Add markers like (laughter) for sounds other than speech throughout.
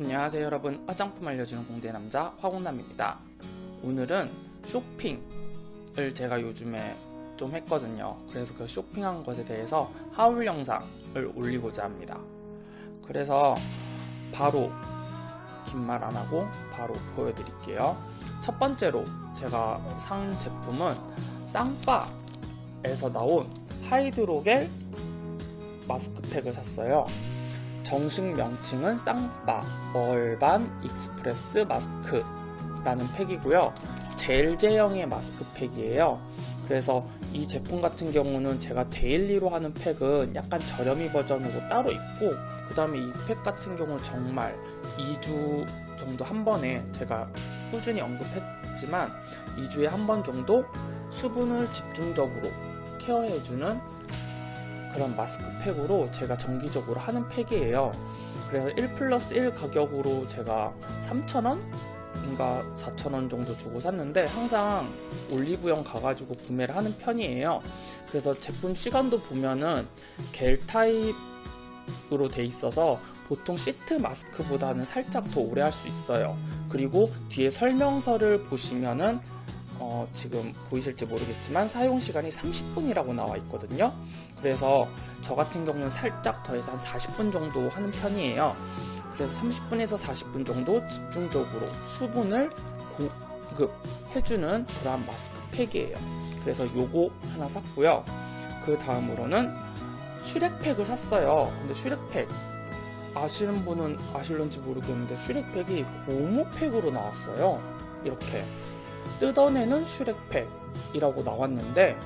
안녕하세요 여러분. 화장품 알려주는 공대 남자 화공남입니다. 오늘은 쇼핑을 제가 요즘에 좀 했거든요. 그래서 그 쇼핑한 것에 대해서 하울 영상을 올리고자 합니다. 그래서 바로 긴 말 안하고 바로 보여드릴게요. 첫 번째로 제가 산 제품은 쌍바에서 나온 하이드로겔 마스크팩을 샀어요 정식 명칭은 Sampar Urban Express Mask라는 팩이고요. 젤 제형의 마스크팩이에요. 그래서 이 제품 같은 경우는 제가 daily로 하는 팩은 약간 저렴이 버전으로 따로 있고 그 다음에 이 팩 같은 경우는 정말 2주 정도 한 번에 제가 꾸준히 언급했지만 2주에 한 번 정도 수분을 집중적으로 케어해주는 그런 마스크팩으로 제가 정기적으로 하는 팩이에요. 그래서 1 플러스 1 가격으로 제가 3,000원? 인가 4,000원 정도 주고 샀는데 항상 올리브영 가가지고 구매를 하는 편이에요. 그래서 제품 시간도 보면은 겔 타입으로 돼 있어서 보통 시트 마스크보다는 살짝 더 오래 할 수 있어요. 그리고 뒤에 설명서를 보시면은 어, 지금 보이실지 모르겠지만 사용시간이 30분이라고 나와 있거든요. 그래서 저 같은 경우는 살짝 더해서 한 40분 정도 하는 편이에요. 그래서 30분에서 40분 정도 집중적으로 수분을 공급해주는 그러한 마스크팩이에요. 그래서 요거 하나 샀고요. 그 다음으로는 슈렉팩을 샀어요. 근데 슈렉팩 아시는 분은 아실런지 모르겠는데 슈렉팩이 고무팩으로 나왔어요. 이렇게 뜯어내는 슈렉팩이라고 나왔는데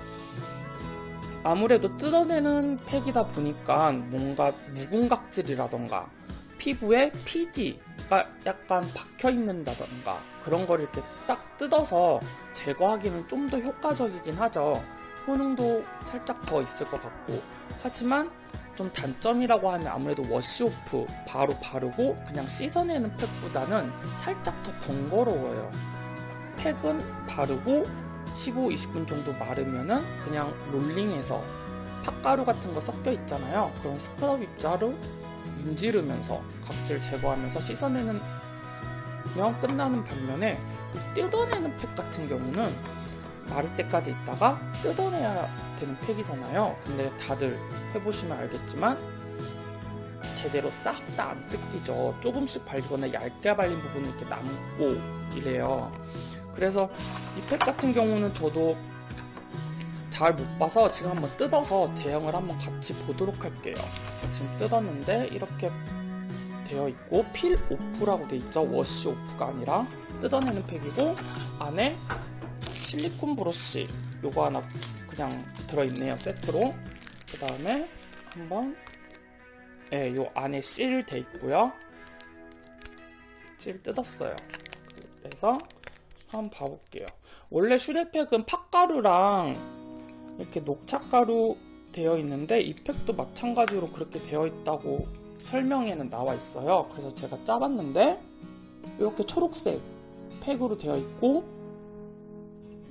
아무래도 뜯어내는 팩이다 보니까 뭔가 묵은 각질이라던가 피부에 피지가 약간 박혀 있는다던가 그런 걸 이렇게 딱 뜯어서 제거하기는 좀 더 효과적이긴 하죠. 효능도 살짝 더 있을 것 같고. 하지만 좀 단점이라고 하면 아무래도 워시오프 바로 바르고 그냥 씻어내는 팩보다는 살짝 더 번거로워요 팩은 바르고 15, 20분 정도 마르면은 그냥 롤링해서 팥가루 같은 거 섞여 있잖아요. 그런 스크럽 입자로 문지르면서 각질 제거하면서 씻어내는 면 끝나는 반면에 뜯어내는 팩 같은 경우는 마를 때까지 있다가 뜯어내야 되는 팩이잖아요. 근데 다들 해보시면 알겠지만 제대로 싹 다 안 뜯기죠. 조금씩 발리거나 얇게 발린 부분이 이렇게 남고 이래요. 그래서 이 팩 같은 경우는 저도 잘 못 봐서 지금 한번 뜯어서 제형을 한번 같이 보도록 할게요. 지금 뜯었는데 이렇게 되어 있고 필 오프라고 되어 있죠. 워시 오프가 아니라 뜯어내는 팩이고 안에 실리콘 브러쉬 요거 하나 그냥 들어있네요 세트로. 그 다음에 한번 예, 요 안에 실돼 있고요. 실 뜯었어요. 그래서 한번 봐볼게요. 원래 슈레팩은 팥가루랑 이렇게 녹차가루 되어 있는데 이 팩도 마찬가지로 그렇게 되어 있다고 설명에는 나와 있어요. 그래서 제가 짜봤는데 이렇게 초록색 팩으로 되어 있고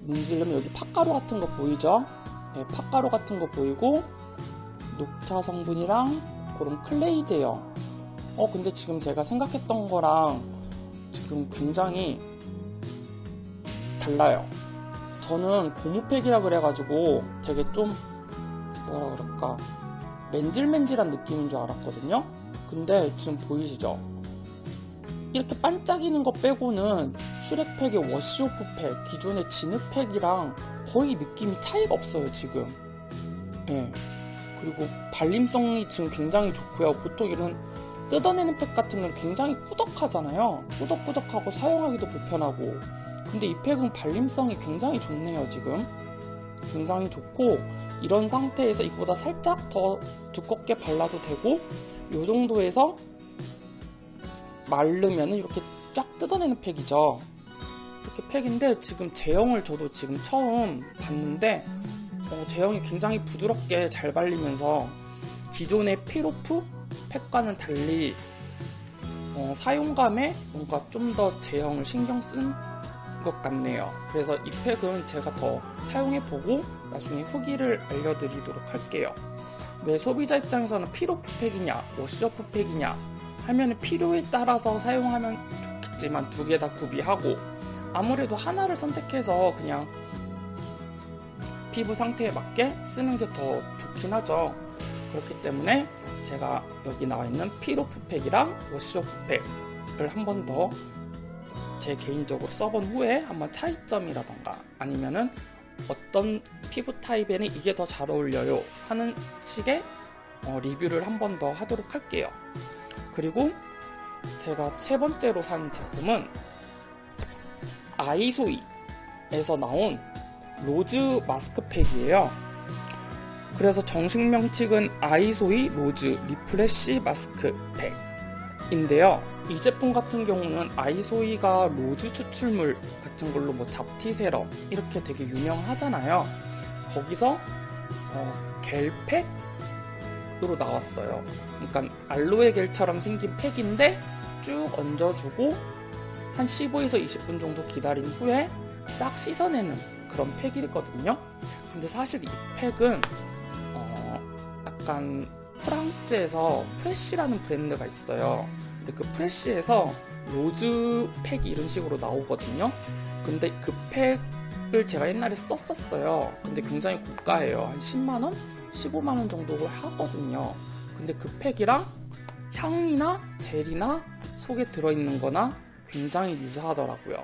문지르면 여기 팥가루 같은 거 보이죠? 네, 팥가루 같은 거 보이고 녹차 성분이랑 그런 clay 제형 어 근데 지금 제가 생각했던 거랑 지금 굉장히 달라요. 저는 고무팩이라 그래가지고 되게 좀 뭐라 그럴까 맨질맨질한 느낌인 줄 알았거든요. 근데 지금 보이시죠? 이렇게 반짝이는 거 빼고는 슈렉팩의 워시오프팩, 기존의 진흙팩이랑 거의 느낌이 차이가 없어요, 지금. 예. 네. 그리고 발림성이 지금 굉장히 좋고요. 보통 이런 뜯어내는 팩 같은 건 굉장히 꾸덕하잖아요. 꾸덕꾸덕하고 사용하기도 불편하고 근데 이 팩은 발림성이 굉장히 좋네요 지금. 굉장히 좋고 이런 상태에서 이거보다 살짝 더 두껍게 발라도 되고 이 정도에서 마르면 이렇게 쫙 뜯어내는 팩이죠. 이렇게 팩인데 지금 제형을 저도 지금 처음 봤는데 어, 제형이 굉장히 부드럽게 잘 발리면서 기존의 피로프 팩과는 달리 어, 사용감에 뭔가 좀 더 제형을 신경 쓴 것 같네요 그래서 이 팩은 제가 더 사용해보고 나중에 후기를 알려드리도록 할게요 왜 소비자 입장에서는 peel-off 팩이냐 wash-off 팩이냐 하면 필요에 따라서 사용하면 좋겠지만 두 개 다 구비하고 아무래도 하나를 선택해서 그냥 피부 상태에 맞게 쓰는 게 더 좋긴 하죠. 그렇기 때문에 제가 여기 나와 있는 peel-off 팩이랑 wash-off 팩을 한 번 더 제 개인적으로 써본 후에 한번 차이점이라던가 아니면은 어떤 피부 타입에는 이게 더 잘 어울려요 하는 식의 어, 리뷰를 한 번 더 하도록 할게요. 그리고 제가 세 번째로 산 제품은 아이소이에서 나온 rose 마스크팩이에요. 그래서 정식 명칭은 아이소이 Rose Refresh 마스크팩 인데요. 이 제품 같은 경우는 아이소이가 rose 추출물 같은 걸로 뭐 잡티 세럼 이렇게 되게 유명하잖아요. 거기서 어, 겔팩으로 나왔어요. 그러니까 알로에 겔처럼 생긴 팩인데 쭉 얹어주고 한 15에서 20분 정도 기다린 후에 싹 씻어내는 그런 팩이거든요. 근데 사실 이 팩은 어, 약간 프랑스에서 Fresh라는 브랜드가 있어요. 근데 그 Fresh에서 rose 팩 이런 식으로 나오거든요. 근데 그 팩을 제가 옛날에 썼었어요. 근데 굉장히 고가예요. 한 10만원? 15만원 정도 하거든요. 근데 그 팩이랑 향이나 젤이나 속에 들어있는 거나 굉장히 유사하더라고요.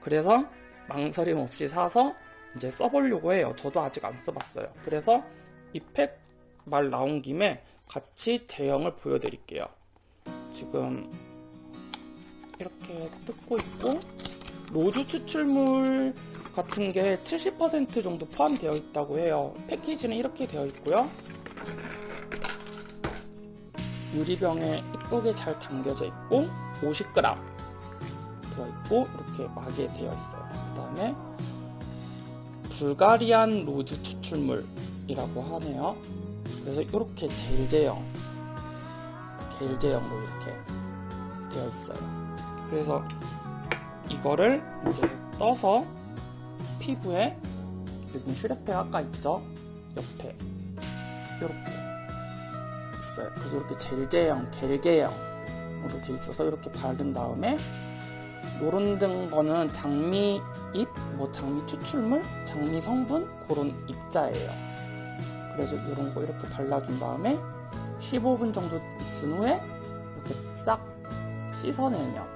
그래서 망설임 없이 사서 이제 써보려고 해요. 저도 아직 안 써봤어요. 그래서 이 팩 말 나온 김에 같이 제형을 보여드릴게요. 지금 이렇게 뜯고 있고 로즈 추출물 같은 게 70% 정도 포함되어 있다고 해요. 패키지는 이렇게 되어 있고요. 유리병에 이쁘게 잘 담겨져 있고 50g 들어있고 이렇게 막에 되어 있어요. 그 다음에 Bulgarian rose 추출물이라고 하네요. 그래서 이렇게 젤 제형, 겔 제형으로 이렇게 되어 있어요. 그래서 이거를 이제 떠서 피부에 여기 슈렉팩 아까 있죠? 옆에 이렇게 있어요. 그래서 이렇게 젤 제형, 겔 제형으로 되어 있어서 이렇게 바른 다음에 요런 거는 장미 잎, 뭐 장미 추출물, 장미 성분 그런 입자예요. 그래서 이런 거 이렇게 발라준 다음에 15분 정도 있은 후에 이렇게 싹 씻어내면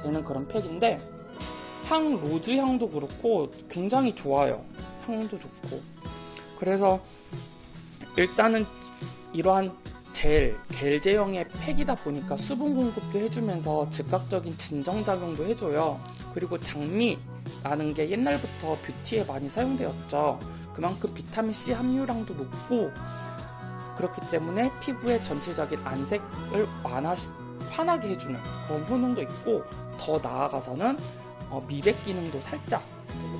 되는 그런 팩인데 향 rose 향도 그렇고 굉장히 좋아요. 향도 좋고 그래서 일단은 이러한 젤, 겔 제형의 팩이다 보니까 수분 공급도 해주면서 즉각적인 진정작용도 해줘요. 그리고 장미라는 게 옛날부터 뷰티에 많이 사용되었죠. 그만큼 비타민C 함유량도 높고 그렇기 때문에 피부의 전체적인 안색을 완화, 환하게 해주는 그런 효능도 있고 더 나아가서는 어, 미백 기능도 살짝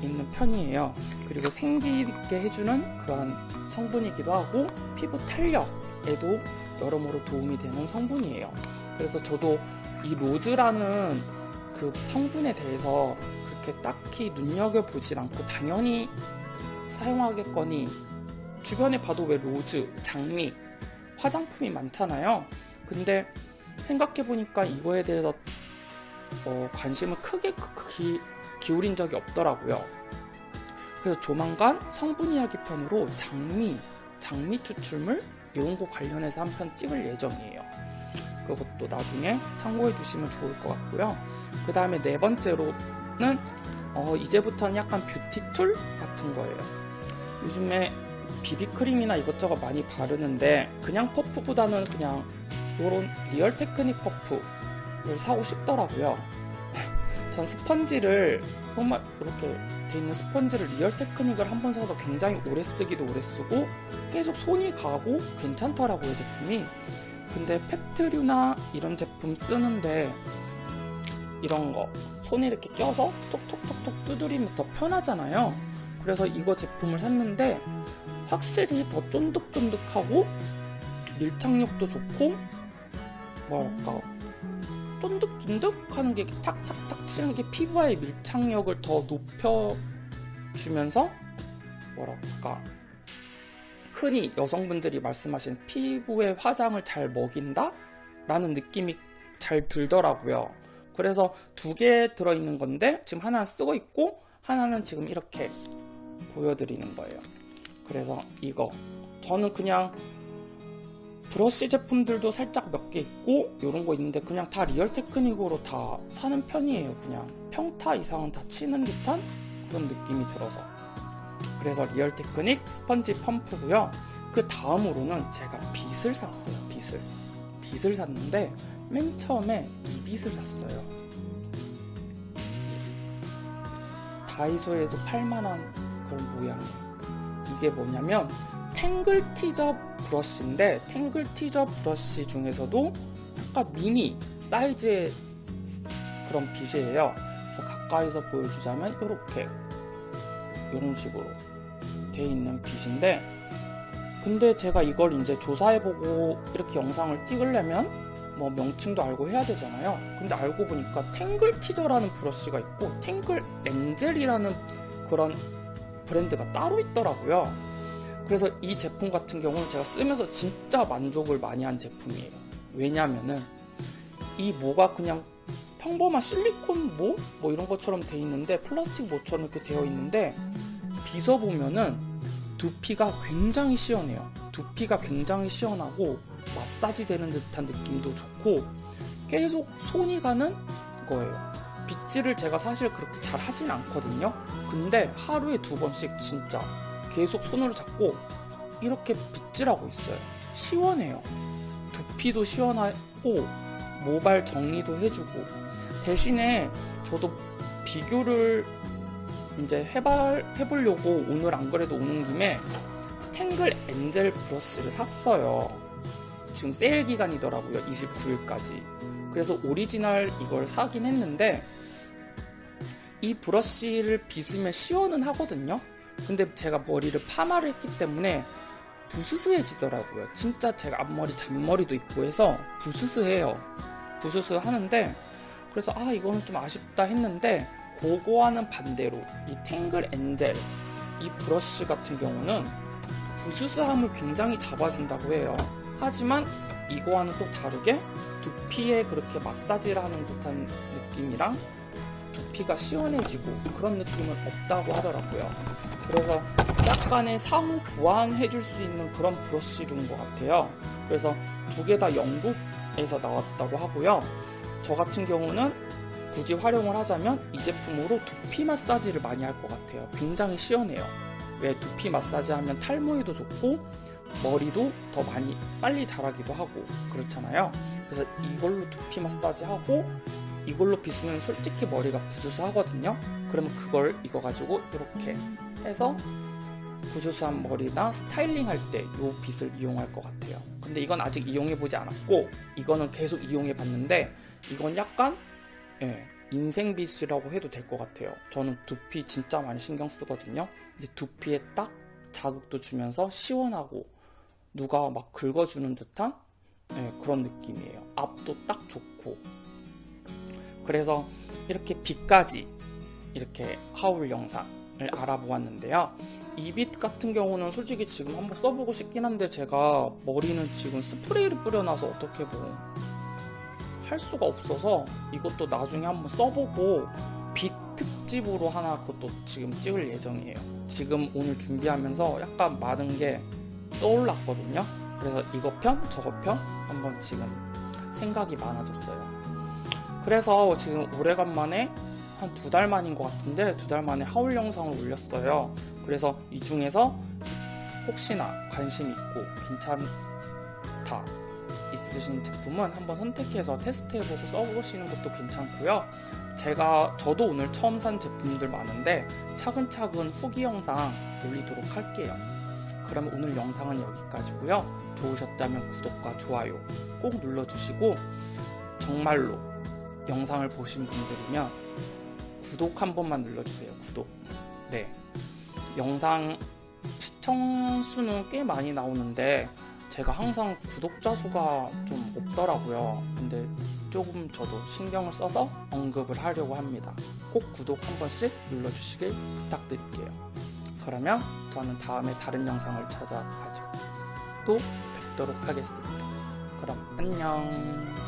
있는 편이에요. 그리고 생기 있게 해주는 그러한 성분이기도 하고 피부 탄력에도 여러모로 도움이 되는 성분이에요. 그래서 저도 이 rose라는 그 성분에 대해서 그렇게 딱히 눈여겨보질 않고 당연히 사용하겠거니 주변에 봐도 왜 rose, 장미, 화장품이 많잖아요. 근데 생각해보니까 이거에 대해서 어, 관심을 크게 기, 기울인 적이 없더라고요. 그래서 조만간 성분 이야기 편으로 장미, 장미 추출물 이런 거 관련해서 한 편 찍을 예정이에요. 그것도 나중에 참고해 주시면 좋을 것 같고요. 그 다음에 네 번째로는 어, 이제부터는 약간 beauty tool 같은 거예요. 요즘에 비비크림이나 이것저것 많이 바르는데 그냥 퍼프보다는 그냥 이런 Real Technique 퍼프를 사고 싶더라고요. (laughs) 전 스펀지를 정말 이렇게 돼 있는 스펀지를 Real Technique을 한 번 사서 굉장히 오래 쓰기도 오래 쓰고 계속 손이 가고 괜찮더라고요 제품이 근데 팩트류나 이런 제품 쓰는데 이런 거 손에 이렇게 껴서 톡톡톡톡 두드리면 더 편하잖아요 그래서 이거 제품을 샀는데 확실히 더 쫀득쫀득하고 밀착력도 좋고 뭐랄까 쫀득쫀득 하는 게 탁탁탁 치는 게 피부와의 밀착력을 더 높여주면서 뭐랄까 흔히 여성분들이 말씀하신 피부의 화장을 잘 먹인다? 라는 느낌이 잘 들더라고요. 그래서 두 개 들어있는 건데 지금 하나 쓰고 있고 하나는 지금 이렇게 보여드리는 거예요. 그래서 이거 저는 그냥 브러쉬 제품들도 살짝 몇 개 있고 이런 거 있는데 그냥 다 Real Technique으로 다 사는 편이에요. 그냥 평타 이상은 다 치는 듯한 그런 느낌이 들어서 그래서 Real Technique 스펀지 퍼프고요. 그 다음으로는 제가 빗을 샀어요. 빗을 빗을 샀는데 맨 처음에 이 빗을 샀어요. 다이소에도 팔만한 그런 모양이에요. 이게 뭐냐면 탱글 티저 브러쉬인데 탱글 티저 브러쉬 중에서도 약간 미니 사이즈의 그런 빗이에요. 그래서 가까이서 보여주자면 이렇게 이런 식으로 돼 있는 빗인데 근데 제가 이걸 이제 조사해보고 이렇게 영상을 찍으려면 뭐 명칭도 알고 해야 되잖아요. 근데 알고 보니까 탱글 티저라는 브러쉬가 있고 탱글 엔젤이라는 그런 브랜드가 따로 있더라고요. 그래서 이 제품 같은 경우는 제가 쓰면서 진짜 만족을 많이 한 제품이에요. 왜냐면은 이 모가 그냥 평범한 실리콘 모? 뭐 이런 것처럼 돼 있는데 플라스틱 모처럼 이렇게 되어 있는데 빗어보면은 두피가 굉장히 시원해요. 두피가 굉장히 시원하고 마사지 되는 듯한 느낌도 좋고 계속 손이 가는 거예요. 빗질을 제가 사실 그렇게 잘 하진 않거든요. 근데 하루에 두 번씩 진짜 계속 손으로 잡고 이렇게 빗질하고 있어요. 시원해요. 두피도 시원하고 모발 정리도 해주고 대신에 저도 비교를 이제 해발, 해보려고 오늘 안 그래도 오는 김에 탱글 엔젤 브러쉬를 샀어요. 지금 세일 기간이더라고요. 29일까지. 그래서 오리지널 이걸 사긴 했는데 이 브러쉬를 빗으면 시원은 하거든요. 근데 제가 머리를 파마를 했기 때문에 부스스해지더라고요. 진짜 제가 앞머리 잔머리도 있고 해서 부스스해요. 부스스 하는데 그래서 아 이거는 좀 아쉽다 했는데 그거와는 반대로 이 탱글 엔젤 이 브러쉬 같은 경우는 부스스함을 굉장히 잡아준다고 해요. 하지만 이거와는 또 다르게 두피에 그렇게 마사지를 하는 듯한 느낌이랑 두피가 시원해지고 그런 느낌은 없다고 하더라고요. 그래서 약간의 상호 보완해줄 수 있는 그런 브러쉬인 것 같아요. 그래서 두 개 다 영국에서 나왔다고 하고요. 저 같은 경우는 굳이 활용을 하자면 이 제품으로 두피 마사지를 많이 할 것 같아요. 굉장히 시원해요. 왜 두피 마사지 하면 탈모에도 좋고 머리도 더 많이 빨리 자라기도 하고 그렇잖아요. 그래서 이걸로 두피 마사지 하고 이걸로 빗으면 솔직히 머리가 부스스하거든요. 그러면 그걸 이거 가지고 이렇게 해서 부스스한 머리나 스타일링 할 때 이 빗을 이용할 것 같아요. 근데 이건 아직 이용해 보지 않았고 이거는 계속 이용해 봤는데 이건 약간 예, 인생빗이라고 해도 될 것 같아요. 저는 두피 진짜 많이 신경 쓰거든요. 근데 두피에 딱 자극도 주면서 시원하고 누가 막 긁어주는 듯한 예, 그런 느낌이에요. 앞도 딱 좋고 그래서 이렇게 빛까지 이렇게 하울 영상을 알아보았는데요. 이 빛 같은 경우는 솔직히 지금 한번 써보고 싶긴 한데 제가 머리는 지금 스프레이를 뿌려놔서 어떻게 뭐 할 수가 없어서 이것도 나중에 한번 써보고 빛 특집으로 하나 그것도 지금 찍을 예정이에요. 지금 오늘 준비하면서 약간 많은 게 떠올랐거든요. 그래서 이거 편, 저거 편 한번 지금 생각이 많아졌어요. 그래서 지금 오래간만에 한 두 달 만인 것 같은데 두 달 만에 하울 영상을 올렸어요. 그래서 이 중에서 혹시나 관심 있고 괜찮다 있으신 제품은 한번 선택해서 테스트해보고 써보시는 것도 괜찮고요. 제가 저도 오늘 처음 산 제품들 많은데 차근차근 후기 영상 올리도록 할게요. 그럼 오늘 영상은 여기까지고요. 좋으셨다면 구독과 좋아요 꼭 눌러주시고 정말로 영상을 보신 분들이면 구독 한 번만 눌러주세요. 구독. 네. 영상 시청 수는 꽤 많이 나오는데 제가 항상 구독자 수가 좀 없더라고요. 근데 조금 저도 신경을 써서 언급을 하려고 합니다. 꼭 구독 한 번씩 눌러주시길 부탁드릴게요. 그러면 저는 다음에 다른 영상을 찾아가지고 또 뵙도록 하겠습니다. 그럼 안녕.